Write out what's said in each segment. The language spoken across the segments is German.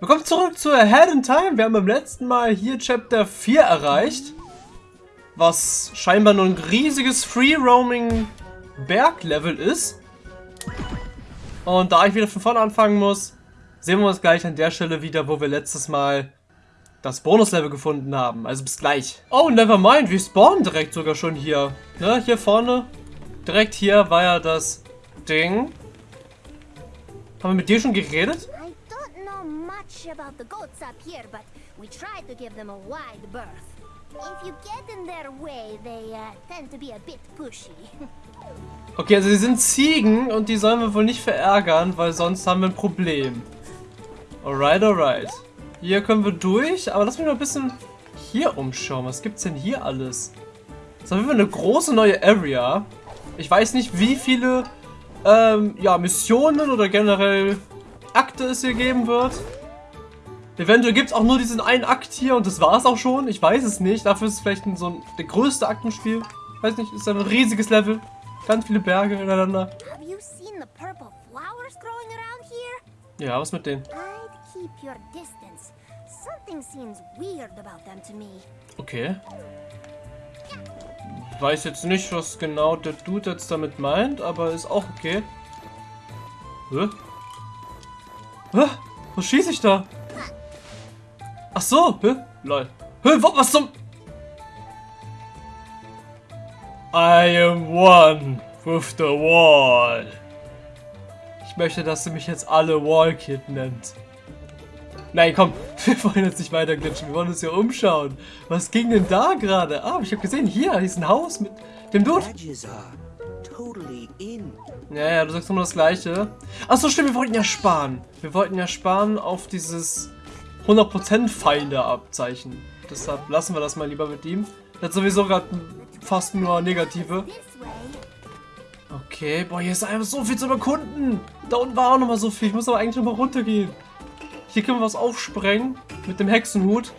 Willkommen zurück zu Ahead in Time. Wir haben beim letzten Mal hier Chapter 4 erreicht. Was scheinbar nur ein riesiges Free-Roaming Berglevel ist. Und da ich wieder von vorne anfangen muss, sehen wir uns gleich an der Stelle wieder, wo wir letztes Mal das Bonuslevel gefunden haben. Also bis gleich. Oh, never mind. Wir spawnen direkt sogar schon hier. Ne, hier vorne. Direkt hier war ja das Ding. Haben wir mit dir schon geredet? Much about the goats up here, but we try to give them a wide berth. If you get in their way, they uh, tend to be a bit pushy. okay, also sie sind Ziegen und die sollen wir wohl nicht verärgern, weil sonst haben wir ein Problem. Alright, alright. Hier können wir durch, aber lass mich mal ein bisschen hier umschauen. Was gibt's denn hier alles? Das ist auf eine große neue Area. Ich weiß nicht, wie viele ähm, ja, Missionen oder generell Akte es hier geben wird. Eventuell gibt es auch nur diesen einen Akt hier und das war es auch schon. Ich weiß es nicht. Dafür ist es vielleicht ein, so ein, der größte Akt im Spiel. Ich weiß nicht, ist ein riesiges Level. Ganz viele Berge ineinander. Ja, was mit denen? Okay. Weiß jetzt nicht, was genau der Dude jetzt damit meint, aber ist auch okay. Hä? Hä? Was schieße ich da? Ach so, hä? Lol. Hä, was zum... I am one with the wall. Ich möchte, dass du mich jetzt alle Wallkid nennt. Nein, komm, wir wollen jetzt nicht weiter glitschen, wir wollen uns hier umschauen. Was ging denn da gerade? Ah, ich habe gesehen, hier, hier ist ein Haus mit dem Dude. Ja, ja, du sagst nur das Gleiche. Achso, stimmt, wir wollten ja sparen. Wir wollten ja sparen auf dieses 100% Feinde abzeichen. Deshalb lassen wir das mal lieber mit ihm. Er hat sowieso gerade fast nur negative. Okay, boah, hier ist einfach so viel zu erkunden. Da unten war auch nochmal so viel. Ich muss aber eigentlich nochmal runtergehen. Hier können wir was aufsprengen. Mit dem Hexenhut.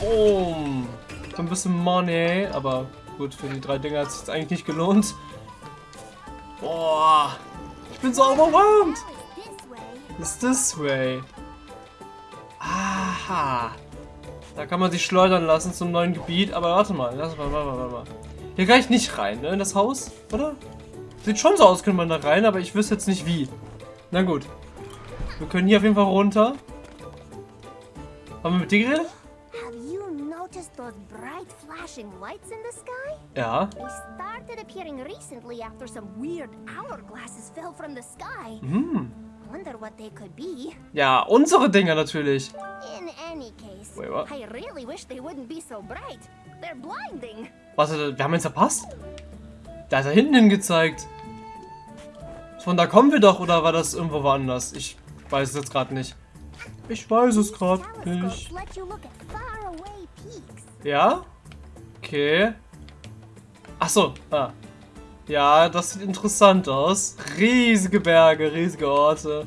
Boom. So ein bisschen Money. Aber gut, für die drei Dinger hat es sich eigentlich nicht gelohnt. Boah. Ich bin so overwhelmed. It's this way. Aha. Da kann man sich schleudern lassen zum neuen Gebiet. Aber warte mal, lass mal, warte mal, warte mal. Hier kann ich nicht rein, ne? In das Haus, oder? Sieht schon so aus, könnte man da rein, aber ich wüsste jetzt nicht wie. Na gut. Wir können hier auf jeden Fall runter. Haben wir mit dir geredet? Ja. Hm. Ja, unsere Dinger natürlich. Wait, what? Was, wir haben ihn verpasst? Da hat er hinten hingezeigt. Von da kommen wir doch, oder war das irgendwo woanders? Ich weiß es jetzt gerade nicht. Ich weiß es gerade nicht. Ja? Okay. Achso, ah. Ja, das sieht interessant aus. Riesige Berge, riesige Orte.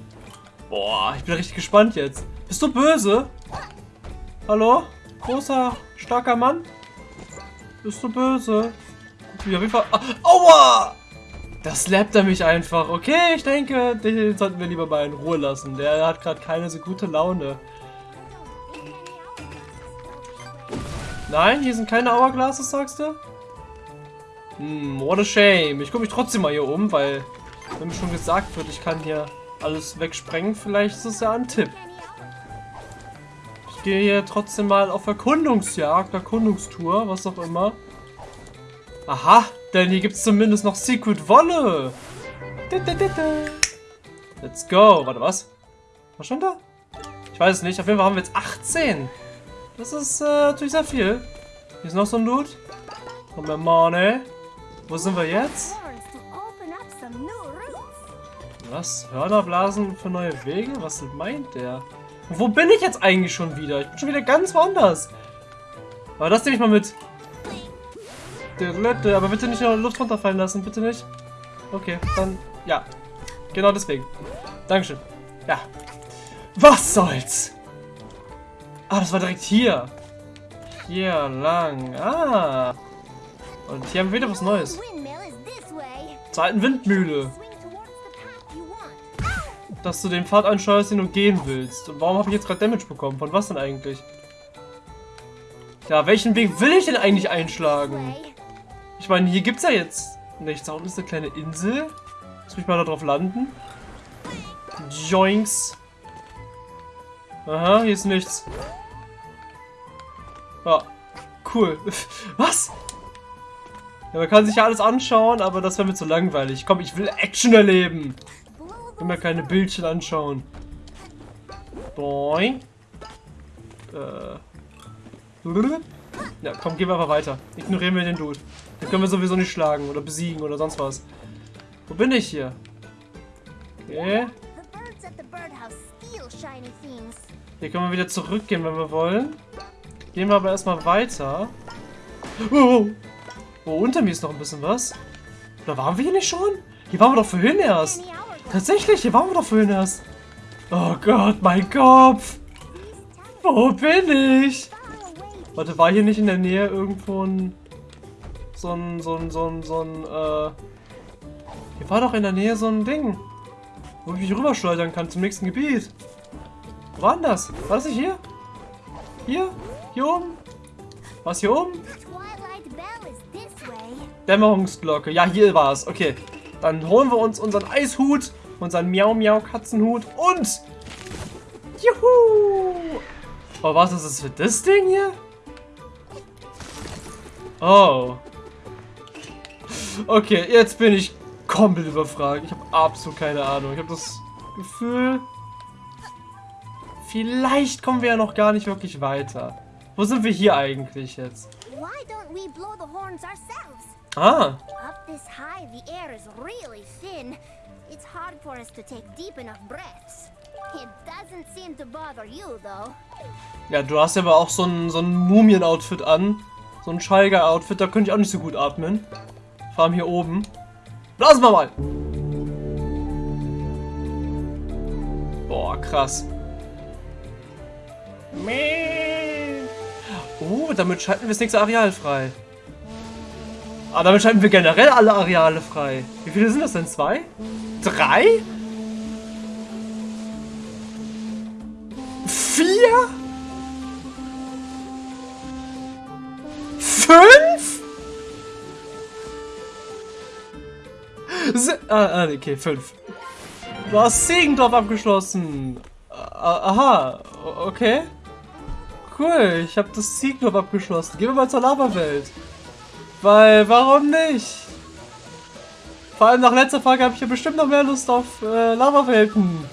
Boah, ich bin richtig gespannt jetzt. Bist du böse? Hallo? Großer, starker Mann? Bist du böse? Wie auf jeden Fall... Aua! Das slappt er mich einfach. Okay, ich denke, den sollten wir lieber mal in Ruhe lassen. Der hat gerade keine so gute Laune. Nein, hier sind keine Hourglasses, sagst du? Hm, what a shame. Ich gucke mich trotzdem mal hier um, weil, wenn mir schon gesagt wird, ich kann hier alles wegsprengen, vielleicht ist es ja ein Tipp. Ich gehe hier trotzdem mal auf Erkundungsjagd, Erkundungstour, was auch immer. Aha, denn hier gibt es zumindest noch Secret Wolle. Let's go. Warte, was? Was stand da? Ich weiß es nicht. Auf jeden Fall haben wir jetzt 18. Das ist äh, natürlich sehr viel. Hier ist noch so ein Loot. Und mehr Money. Wo sind wir jetzt? Was? Hörnerblasen für neue Wege? Was meint der? wo bin ich jetzt eigentlich schon wieder? Ich bin schon wieder ganz woanders. Aber das nehme ich mal mit. Aber bitte nicht in die Luft runterfallen lassen, bitte nicht. Okay, dann, ja. Genau deswegen. Dankeschön. Ja. Was soll's? Ah, das war direkt hier. Hier lang. Ah. Und hier haben wir wieder was Neues. Zur alten Windmühle. dass du den Pfad ansteuerst, den du gehen willst. Und warum habe ich jetzt gerade Damage bekommen? Von was denn eigentlich? Ja, welchen Weg will ich denn eigentlich einschlagen? Ich meine, hier gibt es ja jetzt nichts. Da unten ist eine kleine Insel. Lass mich mal da drauf landen. Joinks. Aha, hier ist nichts. Ja, cool. Was? Ja, man kann sich ja alles anschauen, aber das wäre mir zu langweilig. Komm, ich will Action erleben. Ich will mir keine Bildchen anschauen. Boing. Äh. Ja, komm, gehen wir einfach weiter. Ignorieren wir den Dude. Den können wir sowieso nicht schlagen oder besiegen oder sonst was. Wo bin ich hier? Okay. Hier können wir wieder zurückgehen, wenn wir wollen. Gehen wir aber erstmal weiter. Oh, oh, unter mir ist noch ein bisschen was. Da waren wir hier nicht schon? Hier waren wir doch vorhin erst. Tatsächlich, hier waren wir doch vorhin erst. Oh Gott, mein Kopf. Wo bin ich? Warte, war hier nicht in der Nähe irgendwo ein... So ein, so ein, so ein, so ein, äh... Hier war doch in der Nähe so ein Ding. Wo ich mich rüberschleudern kann zum nächsten Gebiet. Wo war denn das? War das nicht hier? Hier? Hier oben? Was hier oben? Dämmerungsglocke. Ja, hier war es. Okay. Dann holen wir uns unseren Eishut, unseren Miau-Miau-Katzenhut und... Juhu! Oh, was ist das für das Ding hier? Oh. Okay, jetzt bin ich komplett überfragt. Ich habe absolut keine Ahnung. Ich habe das Gefühl, vielleicht kommen wir ja noch gar nicht wirklich weiter. Wo sind wir hier eigentlich jetzt? Ah. Up this high, the air is really thin. It's hard for us to take deep enough breaths. It doesn't seem to bother you, though. Ja, du hast ja aber auch so ein, so ein Mumien-Outfit an. So ein Schalger-Outfit, da könnte ich auch nicht so gut atmen. Vor allem hier oben. Blasen wir mal! Boah, krass. Oh, damit schalten wir das nächste Areal frei. Ah, damit schalten wir generell alle Areale frei. Wie viele sind das denn? Zwei? Drei? Vier? Fünf? Se ah, ah, okay, fünf. Du hast Segendorf abgeschlossen. Aha, okay. Cool, ich habe das Segendorf abgeschlossen. Gehen wir mal zur Lava-Welt. Weil, warum nicht? Vor allem nach letzter Folge habe ich ja bestimmt noch mehr Lust auf äh, Lava-Welten.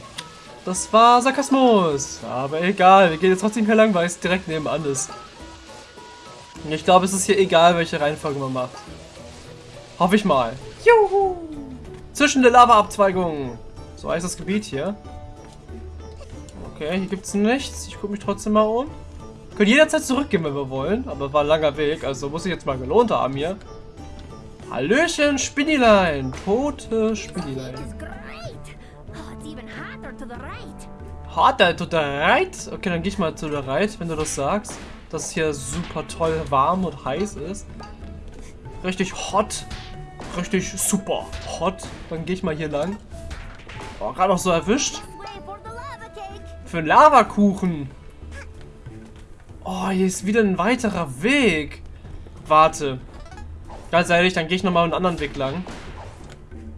Das war Sarkasmus. Aber egal, wir gehen jetzt trotzdem hier lang, weil es direkt nebenan ist. Ich glaube, es ist hier egal, welche Reihenfolge man macht. Hoffe ich mal. Juhu! Zwischen der Lava-Abzweigung. So heißt das Gebiet hier. Okay, hier gibt es nichts. Ich gucke mich trotzdem mal um. Können jederzeit zurückgehen, wenn wir wollen. Aber war ein langer Weg, also muss ich jetzt mal gelohnt haben hier. Hallöchen, Spinnilein. Tote Spinnilein. Harder to the right? Okay, dann gehe ich mal zu der right, wenn du das sagst dass es hier super toll warm und heiß ist. Richtig hot. Richtig super hot. Dann gehe ich mal hier lang. Oh, gerade noch so erwischt. Für einen Lavakuchen. Oh, hier ist wieder ein weiterer Weg. Warte. Ganz ehrlich, dann gehe ich nochmal einen anderen Weg lang.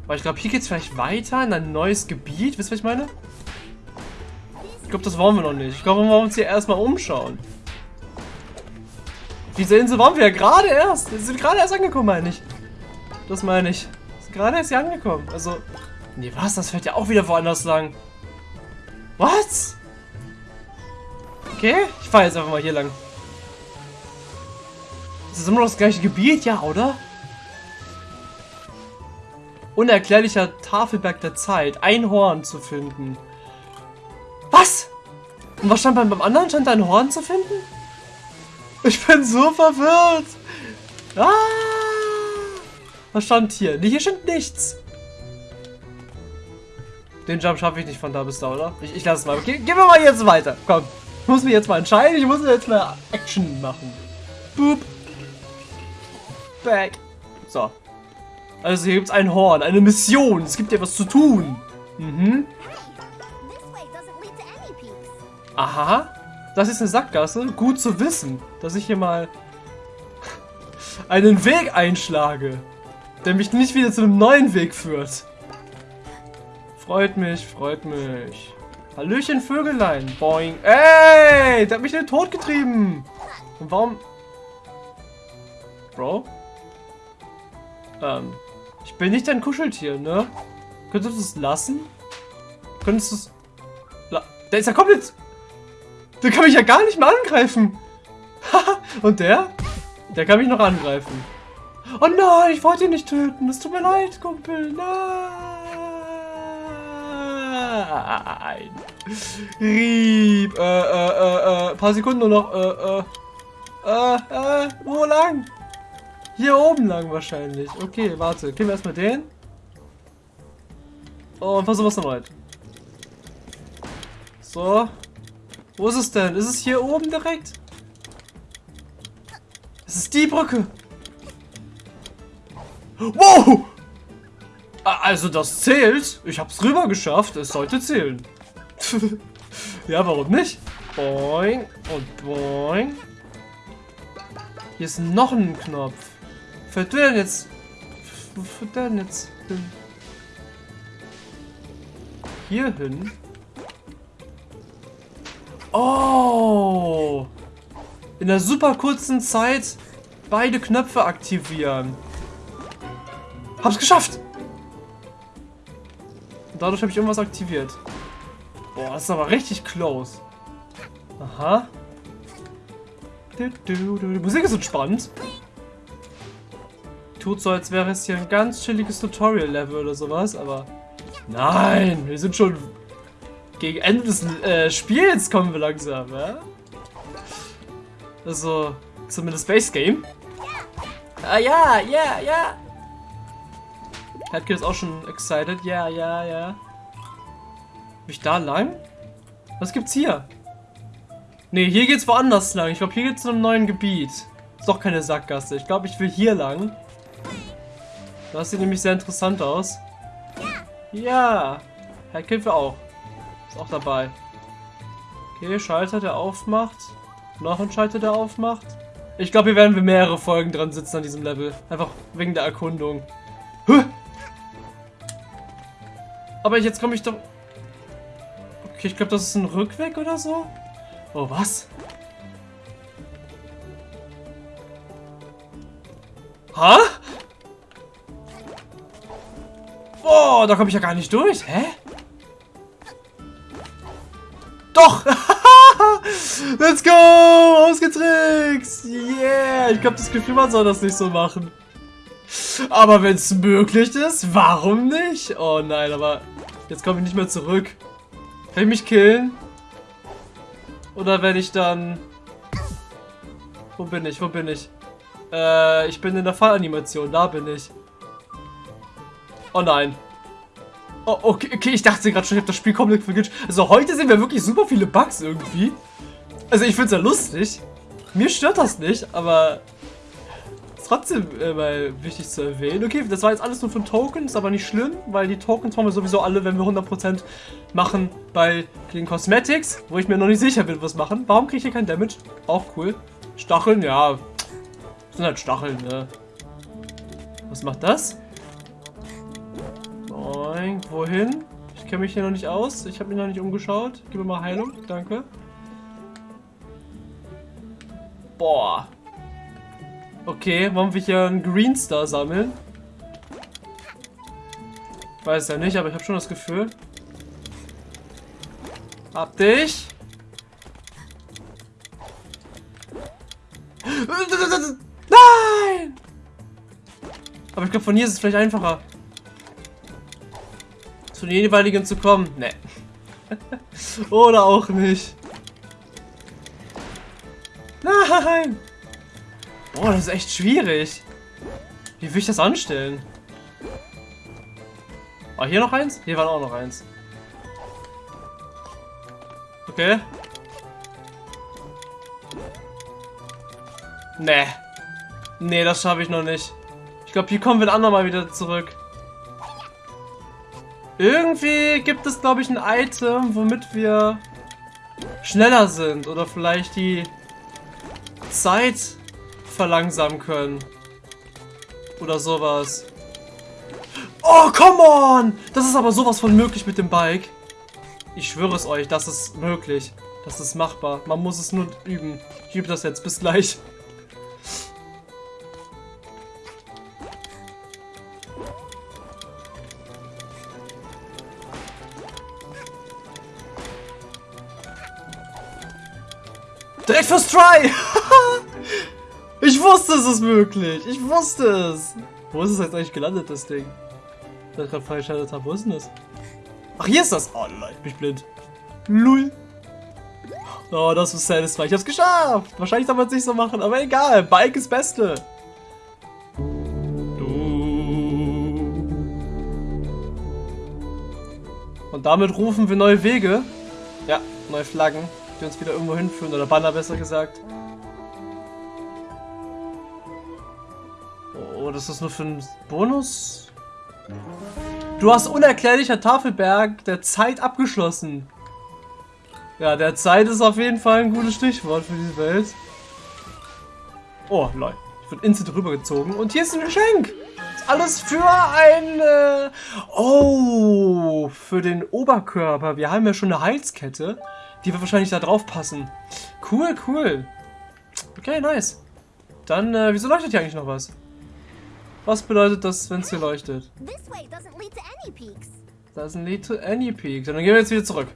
Weil ich glaube, hier geht es vielleicht weiter in ein neues Gebiet. Wisst ihr, was ich meine? Ich glaube, das wollen wir noch nicht. Ich glaube, wir wollen uns hier erstmal umschauen. Diese Insel waren wir ja gerade erst. Wir sind gerade erst angekommen, meine ich. Das meine ich. Gerade erst hier angekommen. Also. Nee, was? Das fährt ja auch wieder woanders lang. Was? Okay, ich fahre jetzt einfach mal hier lang. Das ist immer noch das gleiche Gebiet, ja, oder? Unerklärlicher Tafelberg der Zeit. Ein Horn zu finden. Was? Und was stand beim, beim anderen? Stand da ein Horn zu finden? Ich bin so verwirrt. Ah! Was stand hier? Nee, hier stand nichts. Den Jump schaffe ich nicht von da bis da, oder? Ich, ich lasse es mal. Okay, gehen wir mal jetzt weiter. Komm. Ich muss mich jetzt mal entscheiden. Ich muss jetzt mal Action machen. Boop. Back. So. Also hier gibt es ein Horn, eine Mission. Es gibt ja was zu tun. Mhm. Aha. Das ist eine Sackgasse. Gut zu wissen, dass ich hier mal einen Weg einschlage, der mich nicht wieder zu einem neuen Weg führt. Freut mich, freut mich. Hallöchen, Vögelein. Boing. Ey, der hat mich in den Tod getrieben. Und warum... Bro? Ähm, ich bin nicht dein Kuscheltier, ne? Könntest du es lassen? Könntest du es... Der ist ja komplett... Der kann mich ja gar nicht mehr angreifen. Und der? Der kann mich noch angreifen. Oh nein, ich wollte ihn nicht töten. Es tut mir leid, Kumpel. Nein. Rieb. Äh, äh, äh, äh. Paar Sekunden nur noch. Äh, äh. Äh, äh. Wo lang? Hier oben lang wahrscheinlich. Okay, warte. Gehen wir erstmal den. Und versuchen wir es erneut. So. Wo ist es denn? Ist es hier oben direkt? Es ist die Brücke. Wow! Also das zählt. Ich hab's rüber geschafft. Es sollte zählen. ja, warum nicht? Boing und boing. Hier ist noch ein Knopf. Fällt der denn jetzt? Wo führt der denn jetzt hin? Hier hin? Oh! In der super kurzen Zeit beide Knöpfe aktivieren. Hab's geschafft! Dadurch habe ich irgendwas aktiviert. Boah, das ist aber richtig close. Aha. Die Musik ist entspannt. Tut so, als wäre es hier ein ganz chilliges Tutorial-Level oder sowas, aber... Nein, wir sind schon gegen Ende des äh, Spiels kommen wir langsam, ja? Also, zumindest Base Game. Ah ja, ja, ja. Headkid ist auch schon excited. Ja, ja, ja. Bin ich da lang? Was gibt's hier? Ne, hier geht's woanders lang. Ich glaube, hier geht's zu einem neuen Gebiet. Ist doch keine Sackgasse. Ich glaube, ich will hier lang. Das sieht nämlich sehr interessant aus. Ja. Headkid will auch. Ist auch dabei. Okay, Schalter, der aufmacht. Noch ein Schalter, der aufmacht. Ich glaube, hier werden wir mehrere Folgen dran sitzen an diesem Level. Einfach wegen der Erkundung. Huh! Aber jetzt komme ich doch... Okay, ich glaube, das ist ein Rückweg oder so. Oh, was? Ha? Boah, da komme ich ja gar nicht durch. Hä? Doch! Let's go! Ausgetrickst! Yeah! Ich glaube, das Gefühl, man soll das nicht so machen. Aber wenn es möglich ist, warum nicht? Oh nein, aber jetzt komme ich nicht mehr zurück. Kann ich mich killen? Oder werde ich dann... Wo bin ich? Wo bin ich? Äh, ich bin in der Fallanimation. Da bin ich. Oh nein. Oh, okay, okay, ich dachte gerade schon, ich habe das Spiel komplett vergisst. Also heute sehen wir wirklich super viele Bugs irgendwie. Also ich finde es ja lustig. Mir stört das nicht, aber trotzdem äh, wichtig zu erwähnen. Okay, das war jetzt alles nur von Tokens, aber nicht schlimm, weil die Tokens haben wir sowieso alle, wenn wir 100% machen bei den Cosmetics, wo ich mir noch nicht sicher bin, was machen. Warum kriege ich hier kein Damage? Auch cool. Stacheln, ja. sind halt Stacheln, ne? Was macht das? Boing. Wohin? Ich kenne mich hier noch nicht aus. Ich habe mich noch nicht umgeschaut. Gib mir mal Heilung. Danke. Boah. Okay, wollen wir hier einen Green Star sammeln? Weiß ja nicht, aber ich habe schon das Gefühl. Hab dich. Nein! Aber ich glaube, von hier ist es vielleicht einfacher zu den jeweiligen zu kommen. Ne. Oder auch nicht. Boah, das ist echt schwierig. Wie will ich das anstellen? Oh, hier noch eins? Hier war auch noch eins. Okay. Nee. Nee, das schaffe ich noch nicht. Ich glaube, hier kommen wir ein andermal wieder zurück. Irgendwie gibt es, glaube ich, ein Item, womit wir schneller sind oder vielleicht die Zeit verlangsamen können. Oder sowas. Oh, come on! Das ist aber sowas von möglich mit dem Bike. Ich schwöre es euch, das ist möglich. Das ist machbar. Man muss es nur üben. Ich übe das jetzt. Bis gleich. Direkt fürs Try! ich wusste, es ist möglich. Ich wusste es. Wo ist es jetzt eigentlich gelandet, das Ding? Das ich gerade freigeschaltet habe. Wo ist denn das? Ach, hier ist das. Oh, ich bin blind. Lull. Oh, das ist satisfying. Ich hab's geschafft. Wahrscheinlich soll man es nicht so machen, aber egal. Bike ist Beste. Und damit rufen wir neue Wege. Ja, neue Flaggen die uns wieder irgendwo hinführen, oder Banner besser gesagt. Das ist nur für einen Bonus? Du hast unerklärlicher Tafelberg der Zeit abgeschlossen. Ja, der Zeit ist auf jeden Fall ein gutes Stichwort für diese Welt. Oh, lol. Ich bin instant rübergezogen. Und hier ist ein Geschenk. Alles für ein... Äh oh, für den Oberkörper. Wir haben ja schon eine Halskette. Die wird wahrscheinlich da drauf passen. Cool, cool. Okay, nice. Dann, äh, wieso leuchtet hier eigentlich noch was? Was bedeutet das, wenn es hier leuchtet? Doesn't lead to any peaks. Dann gehen wir jetzt wieder zurück.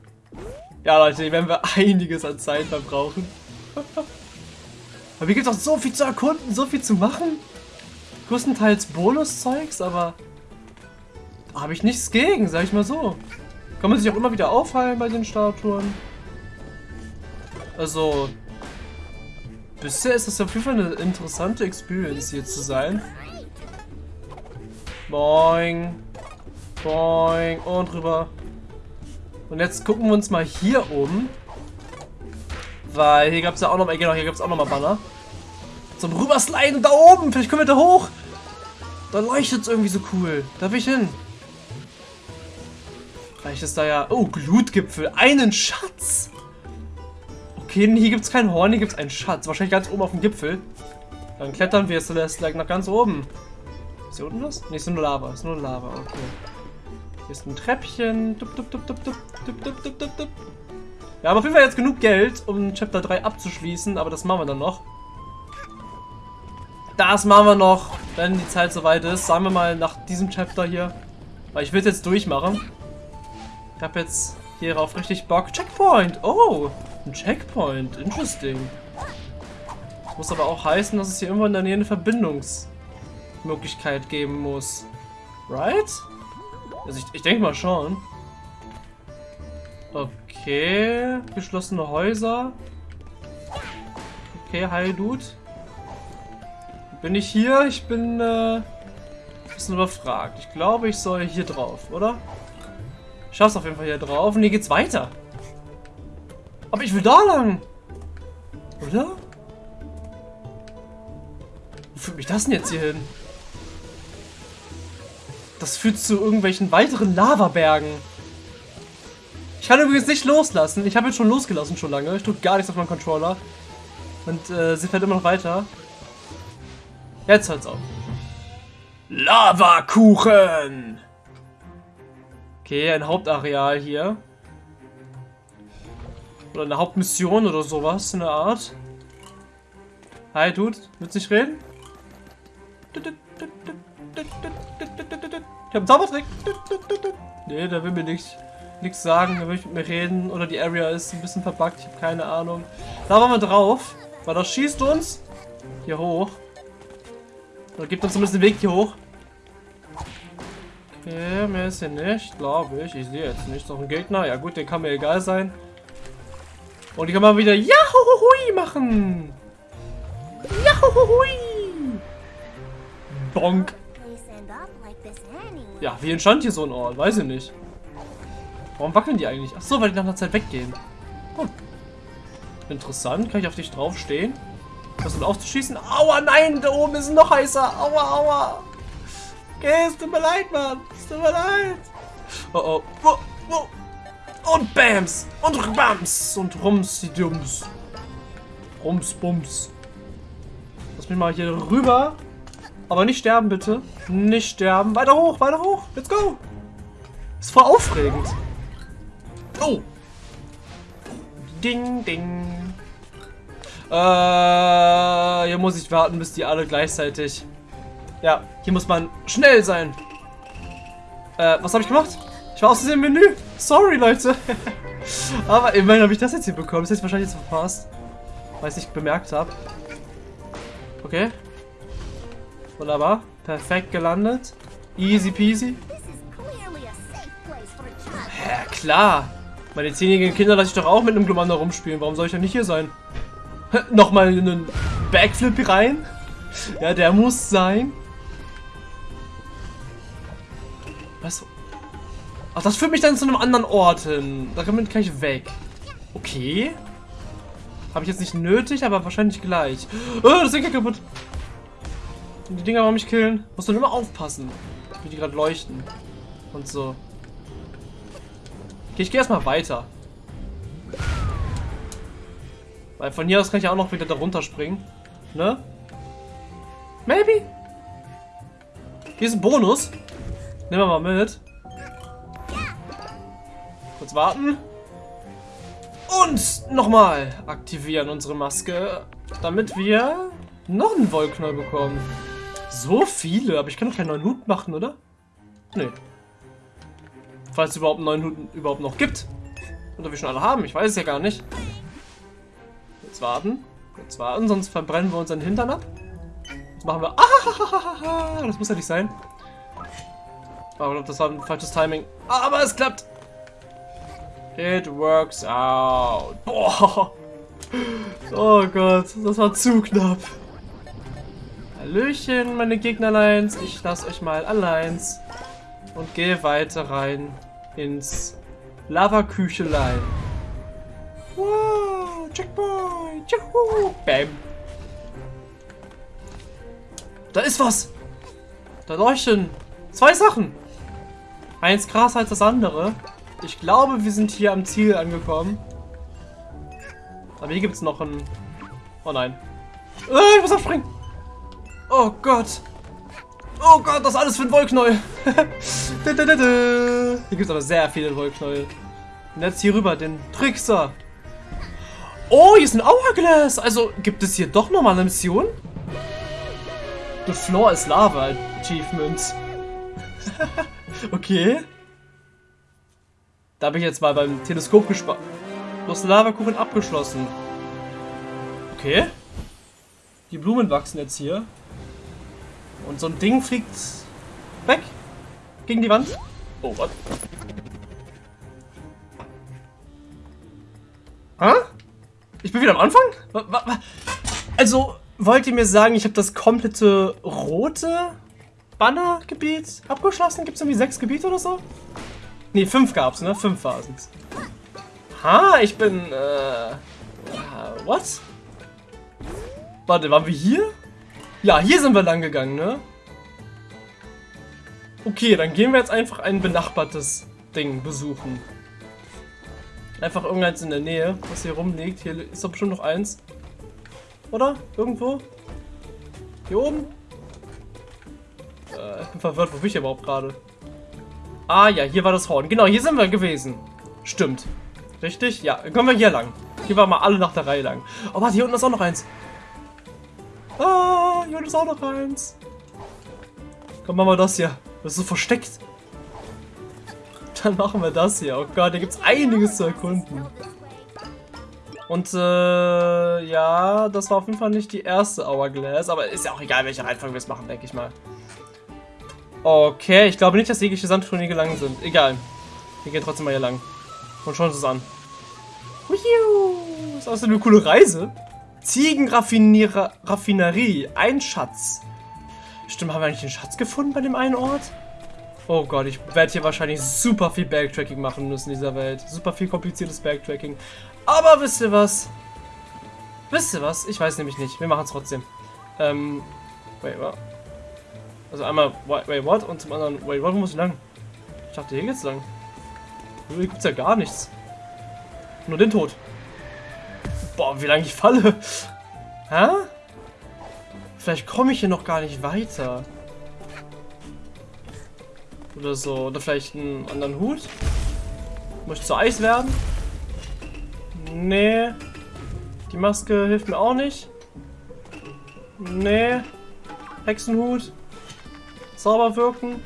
Ja, Leute, hier werden wir einiges an Zeit verbrauchen. aber hier gibt es auch so viel zu erkunden, so viel zu machen. Größtenteils Bonuszeugs, aber habe ich nichts gegen, sag ich mal so. Kann man sich auch immer wieder aufheilen bei den Statuen. Also, bisher ist das auf jeden Fall eine interessante Experience hier zu sein. Boing. Boing. Und rüber. Und jetzt gucken wir uns mal hier um. Weil hier gab es ja auch noch mal, genau, hier gab es auch noch mal Banner. Zum Rübersliden da oben. Vielleicht können wir da hoch. Da leuchtet es irgendwie so cool. Da will ich hin. Vielleicht ist da ja... Oh, Glutgipfel. Einen Schatz. Okay, hier gibt es kein Horn, hier gibt es einen Schatz. Wahrscheinlich ganz oben auf dem Gipfel. Dann klettern wir Celeste nach ganz oben. Hier unten was? Ne, ist nur Lava. Ist nur Lava, okay. Hier ist ein Treppchen. Dup, dup, dup, dup, dup, dup, dup, dup, dup, dup. Wir haben auf jeden Fall jetzt genug Geld, um Chapter 3 abzuschließen, aber das machen wir dann noch. Das machen wir noch, wenn die Zeit soweit ist. Sagen wir mal nach diesem Chapter hier. Weil ich will es jetzt durchmachen. Ich habe jetzt hierauf richtig Bock. Checkpoint! Oh! Ein Checkpoint, interesting. Das muss aber auch heißen, dass es hier irgendwo in der Nähe eine Verbindungsmöglichkeit geben muss. Right? Also ich, ich denke mal schon. Okay, geschlossene Häuser. Okay, hi Dude. Bin ich hier? Ich bin äh, ein bisschen überfragt. Ich glaube, ich soll hier drauf, oder? Ich schaff's auf jeden Fall hier drauf und hier geht's weiter. Aber ich will da lang. Oder? Wo führt mich das denn jetzt hier hin? Das führt zu irgendwelchen weiteren Lavabergen. Ich kann übrigens nicht loslassen. Ich habe jetzt schon losgelassen schon lange. Ich drücke gar nichts auf meinen Controller. Und äh, sie fährt immer noch weiter. Jetzt hört's auf. Lavakuchen! Okay, ein Hauptareal hier. Oder eine Hauptmission oder sowas in der Art. Hi, Dude. Willst du nicht reden? Ich hab Zaubertrick. Nee, der will mir nichts nichts sagen, der will nicht mit mir reden. Oder die Area ist ein bisschen verbuggt, ich habe keine Ahnung. Da waren wir drauf. Weil das schießt uns hier hoch. Oder gibt uns zumindest den Weg hier hoch. Okay, mehr ist hier nicht, glaube ich. Ich sehe jetzt nicht. Noch ein Gegner. Ja gut, den kann mir egal sein. Und ich kann mal wieder Jahuhui machen. Jahuhui. Bonk. Ja, wie entstand hier so ein Ort? Weiß ich nicht. Warum wackeln die eigentlich? Ach so, weil die nach einer Zeit weggehen. Hm. Interessant. Kann ich auf dich draufstehen? Was denn aufzuschießen? Aua, nein, da oben ist noch heißer. Aua, aua. Okay, es tut mir leid, Mann. Es tut mir leid. Oh, oh. oh, oh. Und Bams. Und Bams. Und Rums. Rums, Bums. Lass mich mal hier rüber. Aber nicht sterben, bitte. Nicht sterben. Weiter hoch, weiter hoch. Let's go. Ist voll aufregend. Oh. Ding, ding. Äh, hier muss ich warten, bis die alle gleichzeitig... Ja, hier muss man schnell sein. Äh, was habe ich gemacht? Ich war aus dem Menü. Sorry, Leute. Aber immerhin habe ich das jetzt hier bekommen. Das ist wahrscheinlich jetzt verpasst. Weil ich es nicht bemerkt habe. Okay. Wunderbar. Perfekt gelandet. Easy peasy. Ja, klar. Meine zehnjährigen Kinder lasse ich doch auch mit einem Glumanda rumspielen. Warum soll ich denn nicht hier sein? Nochmal einen Backflip rein. Ja, der muss sein. Was? Ach, das führt mich dann zu einem anderen Ort hin. Da kann ich weg. Okay. Habe ich jetzt nicht nötig, aber wahrscheinlich gleich. Oh, das Ding geht kaputt. Die Dinger wollen mich killen. Muss dann immer aufpassen, wie die gerade leuchten. Und so. Okay, ich gehe erstmal weiter. Weil von hier aus kann ich auch noch wieder da runterspringen. Ne? Maybe? Hier ist ein Bonus. Nehmen wir mal mit. Kurz warten. Und nochmal aktivieren unsere Maske, damit wir noch einen Wollknall bekommen. So viele, aber ich kann doch keinen neuen Hut machen, oder? Nee. Falls es überhaupt einen neuen Hut überhaupt noch gibt. Oder wir schon alle haben, ich weiß es ja gar nicht. Jetzt warten. Jetzt warten, sonst verbrennen wir unseren Hintern ab. Jetzt machen wir... Ah, das muss ja nicht sein. Aber das war ein falsches Timing. Aber es klappt. It works out. Boah. Oh Gott, das war zu knapp. Hallöchen, meine Gegnerleins. Ich lasse euch mal allein. Und gehe weiter rein ins Lava-Küchelein. Wow, Checkpoint. Juhu. Bam. Da ist was. Da leuchten zwei Sachen. Eins krasser als das andere. Ich glaube, wir sind hier am Ziel angekommen. Aber hier gibt es noch ein... Oh nein. Äh, ich muss abspringen. Oh Gott. Oh Gott, das alles für ein Wollknäuel. hier gibt es aber sehr viele Wollknäuel. Und jetzt hier rüber, den Trickster. Oh, hier ist ein Hourglass. Also, gibt es hier doch nochmal eine Mission? The Floor is Lava Achievements. okay. Da habe ich jetzt mal beim Teleskop gespart. Das Lavakuchen abgeschlossen. Okay. Die Blumen wachsen jetzt hier. Und so ein Ding fliegt weg. Gegen die Wand. Oh, was? Hä? Ich bin wieder am Anfang? Also, wollt ihr mir sagen, ich habe das komplette rote Bannergebiet abgeschlossen? Gibt es irgendwie sechs Gebiete oder so? Ne, fünf gab's, ne? Fünf waren es. Ha, ich bin, äh... What? Warte, waren wir hier? Ja, hier sind wir lang gegangen, ne? Okay, dann gehen wir jetzt einfach ein benachbartes Ding besuchen. Einfach irgendeins in der Nähe, was hier rumliegt. Hier ist doch bestimmt noch eins. Oder? Irgendwo? Hier oben? Äh, ich bin verwirrt, wo bin ich überhaupt gerade? Ah ja, hier war das Horn. Genau, hier sind wir gewesen. Stimmt. Richtig? Ja, dann kommen wir hier lang. Hier waren wir alle nach der Reihe lang. Oh, warte, hier unten ist auch noch eins. Ah, hier ist auch noch eins. Komm, machen wir das hier. Das ist so versteckt. Dann machen wir das hier. Oh Gott, gibt es einiges zu erkunden. Und, äh, ja, das war auf jeden Fall nicht die erste Hourglass, aber ist ja auch egal, welche Reihenfolge wir es machen, denke ich mal. Okay, ich glaube nicht, dass jegliche Sandtruhen gelangen sind. Egal. Wir gehen trotzdem mal hier lang. Und schauen uns das an. Uiuh, ist außerdem eine coole Reise. Ziegenraffinerie. Ein Schatz. Stimmt, haben wir eigentlich einen Schatz gefunden bei dem einen Ort? Oh Gott, ich werde hier wahrscheinlich super viel Backtracking machen müssen in dieser Welt. Super viel kompliziertes Backtracking. Aber wisst ihr was? Wisst ihr was? Ich weiß nämlich nicht. Wir machen es trotzdem. Ähm, wait, what? Also einmal, wait, what? Und zum anderen, wait, what, wo muss ich lang? Ich dachte, hier geht's lang. Hier gibt's ja gar nichts. Nur den Tod. Boah, wie lange ich falle. Hä? Vielleicht komme ich hier noch gar nicht weiter. Oder so. Oder vielleicht einen anderen Hut. Muss ich zu Eis werden? Nee. Die Maske hilft mir auch nicht. Nee. Hexenhut. Sauber wirken.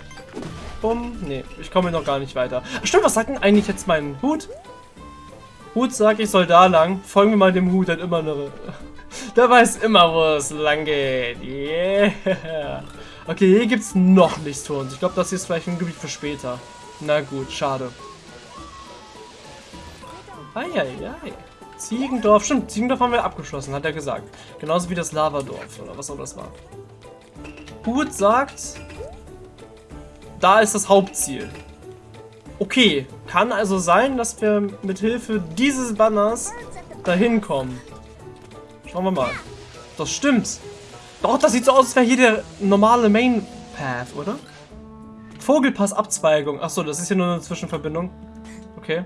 Bumm. Nee, ich komme noch gar nicht weiter. Stimmt, was sagt denn eigentlich jetzt mein Hut? Hut sagt, ich soll da lang. Folgen wir mal dem Hut, hat immer eine... Der weiß immer, wo es lang geht. Yeah. Okay, hier gibt es noch nichts für uns. Ich glaube, das hier ist vielleicht ein Gebiet für später. Na gut, schade. Eieiei. Ziegendorf. Stimmt, Ziegendorf haben wir abgeschlossen, hat er gesagt. Genauso wie das Lavadorf oder was auch das war. Hut sagt, da ist das Hauptziel. Okay, kann also sein, dass wir mit Hilfe dieses Banners dahin kommen. Schauen wir mal. Das stimmt. Doch, das sieht so aus, als wäre hier der normale Main Path, oder? Vogelpass-Abzweigung. Achso, das ist hier nur eine Zwischenverbindung. Okay.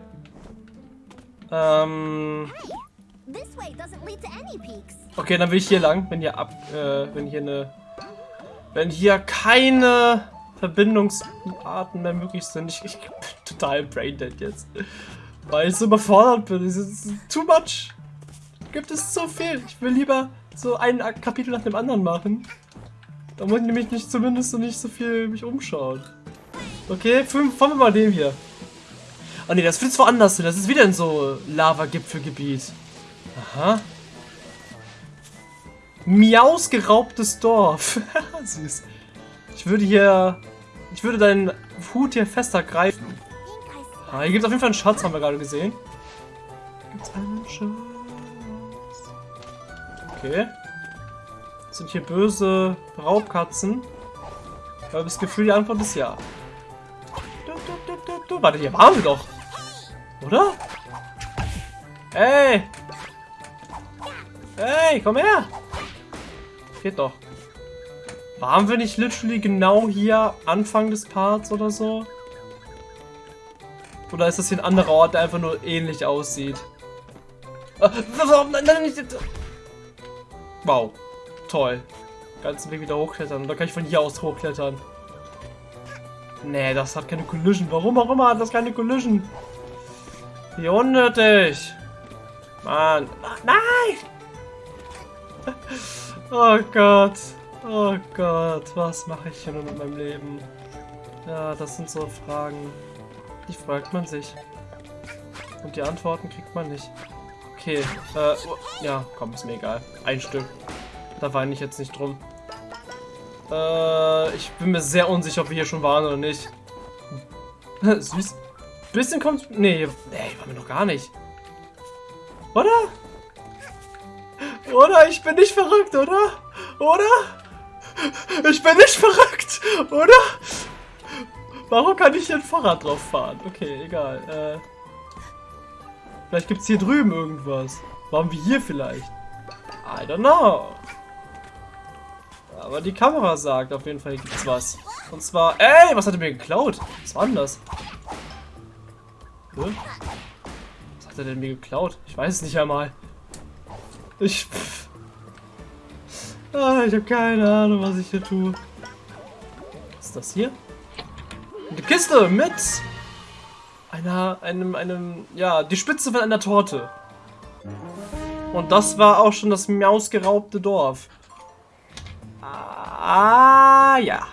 Ähm. Okay, dann will ich hier lang, wenn hier ab, äh, wenn hier eine, wenn hier keine Verbindungsarten mehr möglich sind. Ich, ich bin total braindead jetzt. Weil ich so überfordert bin. Es ist too much. Gibt es so viel. Ich will lieber so ein Kapitel nach dem anderen machen. Da muss ich nämlich nicht zumindest so nicht so viel mich umschauen. Okay, fahren wir mal den hier. Oh ne, das wird woanders hin. Das ist wieder in so Lava-Gipfelgebiet. Aha. Miaus geraubtes Dorf. Süß. Ich würde hier ich würde deinen Hut hier fester greifen. Ah, hier gibt es auf jeden Fall einen Schatz, haben wir gerade gesehen. Gibt es einen Schatz? Okay. Sind hier böse Raubkatzen? Ich habe das Gefühl, die Antwort ist ja. Du, du, du, du, Warte, hier waren wir doch. Oder? Ey! Ey, komm her! Geht doch. Waren wir nicht literally genau hier Anfang des Parts oder so? Oder ist das hier ein anderer Ort, der einfach nur ähnlich aussieht? Äh, wow. Toll. Ganzen Weg wieder hochklettern. Oder kann ich von hier aus hochklettern? Nee, das hat keine Collision. Warum auch immer hat das keine Collision? Wie unnötig. Mann. Nein! Oh Gott. Oh Gott, was mache ich hier nur mit meinem Leben? Ja, das sind so Fragen, die fragt man sich. Und die Antworten kriegt man nicht. Okay, äh, oh, ja, komm, ist mir egal. Ein Stück. Da weine ich jetzt nicht drum. Äh, ich bin mir sehr unsicher, ob wir hier schon waren oder nicht. Süß. Bisschen kommt... Nee, nee, waren wir noch gar nicht. Oder? Oder? Ich bin nicht verrückt, oder? Oder? Ich bin nicht verrückt, oder? Warum kann ich hier ein Fahrrad drauf fahren? Okay, egal. Äh, vielleicht gibt es hier drüben irgendwas. Waren wir hier vielleicht? I don't know. Aber die Kamera sagt auf jeden Fall, hier gibt's was. Und zwar... Ey, was hat er mir geklaut? Was war denn das? Hm? Was hat er denn mir geklaut? Ich weiß es nicht einmal. Ich... Pff. Ah, ich habe keine Ahnung, was ich hier tue. Was ist das hier? Eine Kiste mit einer, einem, einem, ja, die Spitze von einer Torte. Und das war auch schon das mausgeraubte Dorf. Ah, ja.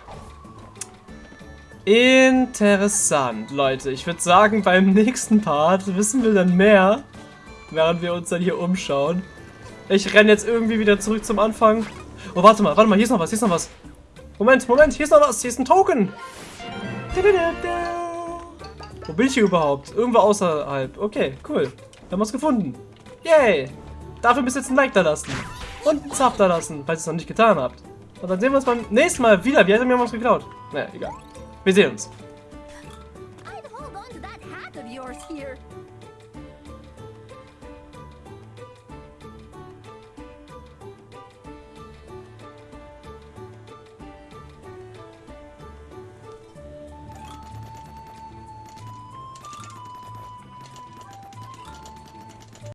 Interessant, Leute. Ich würde sagen, beim nächsten Part wissen wir dann mehr, während wir uns dann hier umschauen. Ich renne jetzt irgendwie wieder zurück zum Anfang Oh, warte mal, warte mal, hier ist noch was, hier ist noch was. Moment, Moment, hier ist noch was, hier ist ein Token. Wo bin ich hier überhaupt? Irgendwo außerhalb. Okay, cool. Wir haben was gefunden. Yay. Dafür müsst ihr jetzt ein Like da lassen. Und einen Sub da lassen, falls ihr es noch nicht getan habt. Und dann sehen wir uns beim nächsten Mal wieder. Wie hat er mir was geklaut? Naja, egal. Wir sehen uns.